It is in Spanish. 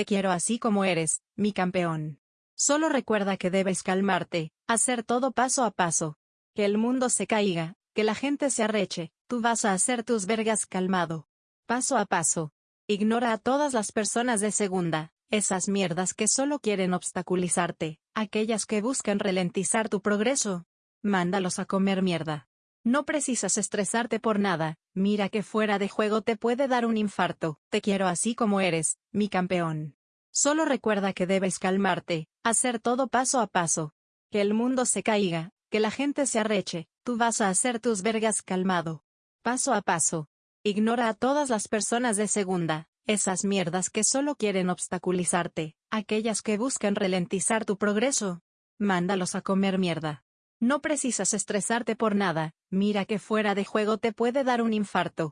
Te quiero así como eres, mi campeón. Solo recuerda que debes calmarte, hacer todo paso a paso. Que el mundo se caiga, que la gente se arreche, tú vas a hacer tus vergas calmado. Paso a paso. Ignora a todas las personas de segunda, esas mierdas que solo quieren obstaculizarte, aquellas que buscan ralentizar tu progreso. Mándalos a comer mierda. No precisas estresarte por nada, mira que fuera de juego te puede dar un infarto, te quiero así como eres, mi campeón. Solo recuerda que debes calmarte, hacer todo paso a paso. Que el mundo se caiga, que la gente se arreche, tú vas a hacer tus vergas calmado. Paso a paso. Ignora a todas las personas de segunda, esas mierdas que solo quieren obstaculizarte, aquellas que buscan ralentizar tu progreso. Mándalos a comer mierda. No precisas estresarte por nada, mira que fuera de juego te puede dar un infarto,